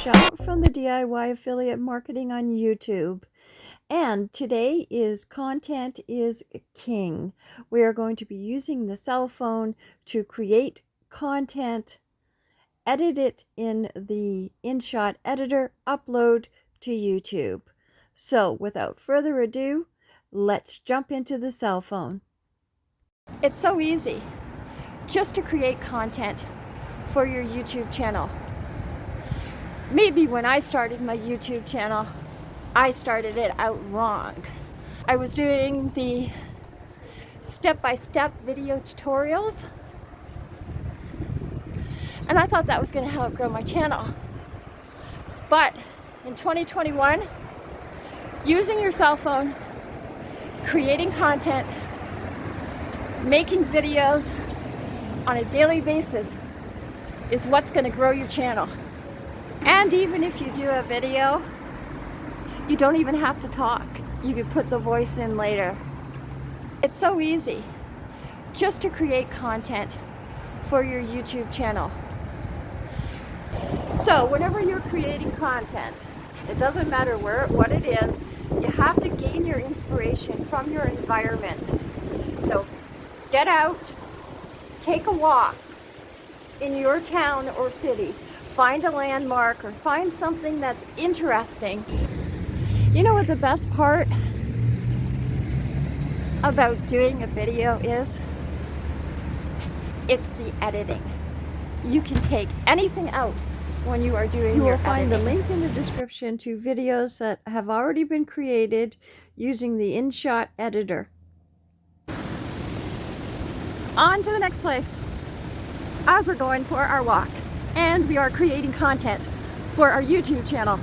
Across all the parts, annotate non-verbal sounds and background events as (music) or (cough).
From the DIY Affiliate Marketing on YouTube. And today is Content is King. We are going to be using the cell phone to create content, edit it in the InShot editor, upload to YouTube. So without further ado, let's jump into the cell phone. It's so easy just to create content for your YouTube channel maybe when I started my YouTube channel, I started it out wrong. I was doing the step-by-step -step video tutorials and I thought that was going to help grow my channel. But in 2021, using your cell phone, creating content, making videos on a daily basis is what's going to grow your channel. And even if you do a video, you don't even have to talk. You can put the voice in later. It's so easy just to create content for your YouTube channel. So whenever you're creating content, it doesn't matter where what it is, you have to gain your inspiration from your environment. So get out, take a walk in your town or city find a landmark or find something that's interesting. You know what the best part about doing a video is? It's the editing. You can take anything out when you are doing you will find editing. the link in the description to videos that have already been created using the InShot editor. On to the next place as we're going for our walk and we are creating content for our YouTube channel.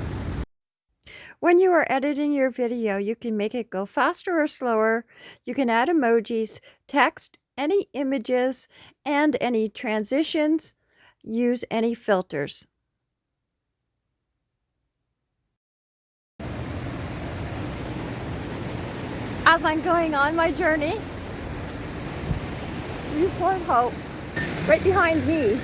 When you are editing your video, you can make it go faster or slower. You can add emojis, text, any images, and any transitions. Use any filters. As I'm going on my journey through Port Hope, right behind me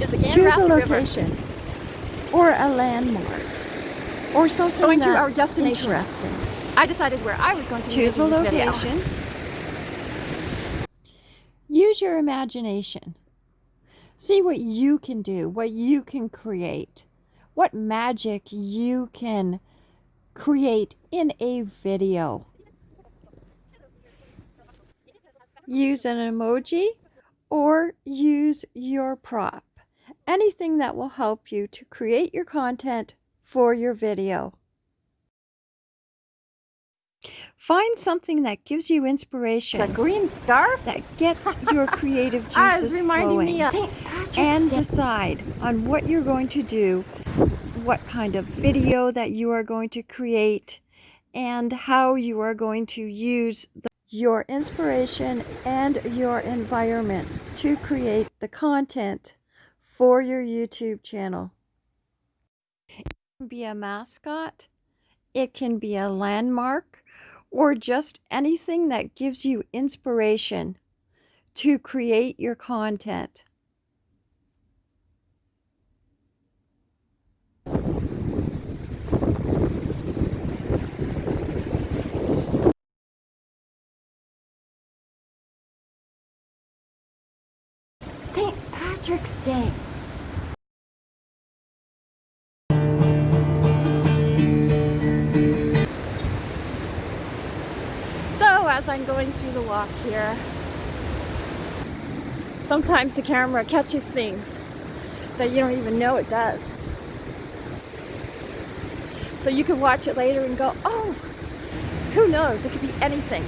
again Choose a location River. or a landmark or something going that's to our destination. interesting. I decided where I was going to choose a location. Use your imagination. See what you can do, what you can create, what magic you can create in a video. Use an emoji or use your prop anything that will help you to create your content for your video. Find something that gives you inspiration. A green scarf that gets (laughs) your creative ah, juices flowing. and Day. decide on what you're going to do, what kind of video that you are going to create, and how you are going to use the, your inspiration and your environment to create the content for your YouTube channel. It can be a mascot, it can be a landmark, or just anything that gives you inspiration to create your content. Patrick's Day. So as I'm going through the walk here, sometimes the camera catches things that you don't even know it does. So you can watch it later and go, oh, who knows, it could be anything.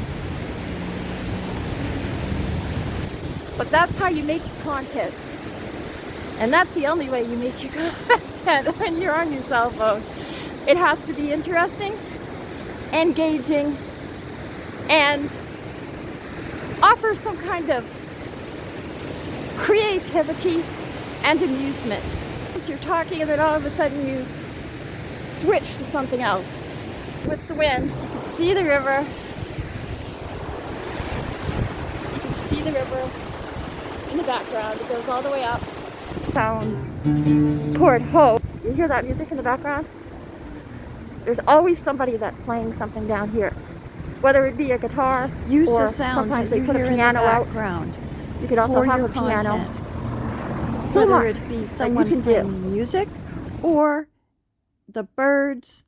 But that's how you make content. And that's the only way you make your (laughs) content when you're on your cell phone. It has to be interesting, engaging, and offer some kind of creativity and amusement. As you're talking and then all of a sudden you switch to something else. With the wind, you can see the river. You can see the river in the background. It goes all the way up found Port Hope. You hear that music in the background? There's always somebody that's playing something down here. Whether it be a guitar Use or the sounds sometimes they you put a hear in the piano out. background. You could also have a piano. So Whether much it be someone you can playing do. music or the birds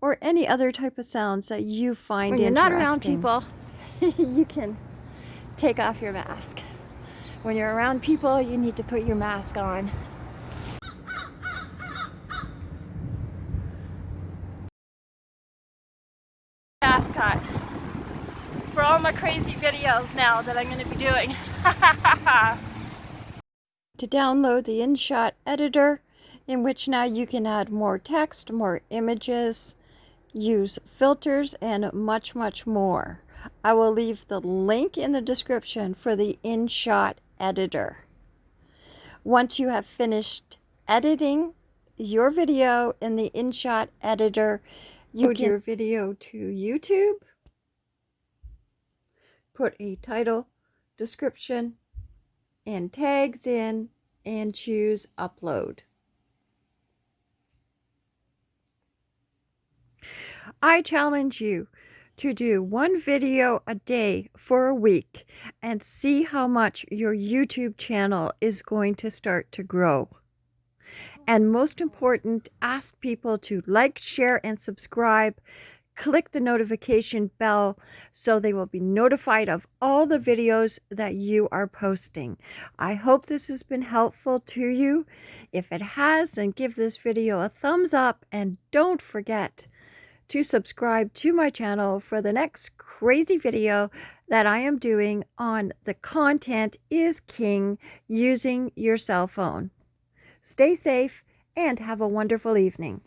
or any other type of sounds that you find When you're not around people, (laughs) you can take off your mask. When you're around people, you need to put your mask on. Mascot for all my crazy videos now that I'm going to be doing. (laughs) to download the InShot editor in which now you can add more text, more images, use filters, and much, much more. I will leave the link in the description for the InShot editor. Once you have finished editing your video in the InShot editor, you put your video to YouTube, put a title, description, and tags in, and choose upload. I challenge you to do one video a day for a week and see how much your YouTube channel is going to start to grow. And most important, ask people to like, share, and subscribe. Click the notification bell so they will be notified of all the videos that you are posting. I hope this has been helpful to you. If it has, then give this video a thumbs up and don't forget to subscribe to my channel for the next crazy video that I am doing on the content is king using your cell phone. Stay safe and have a wonderful evening.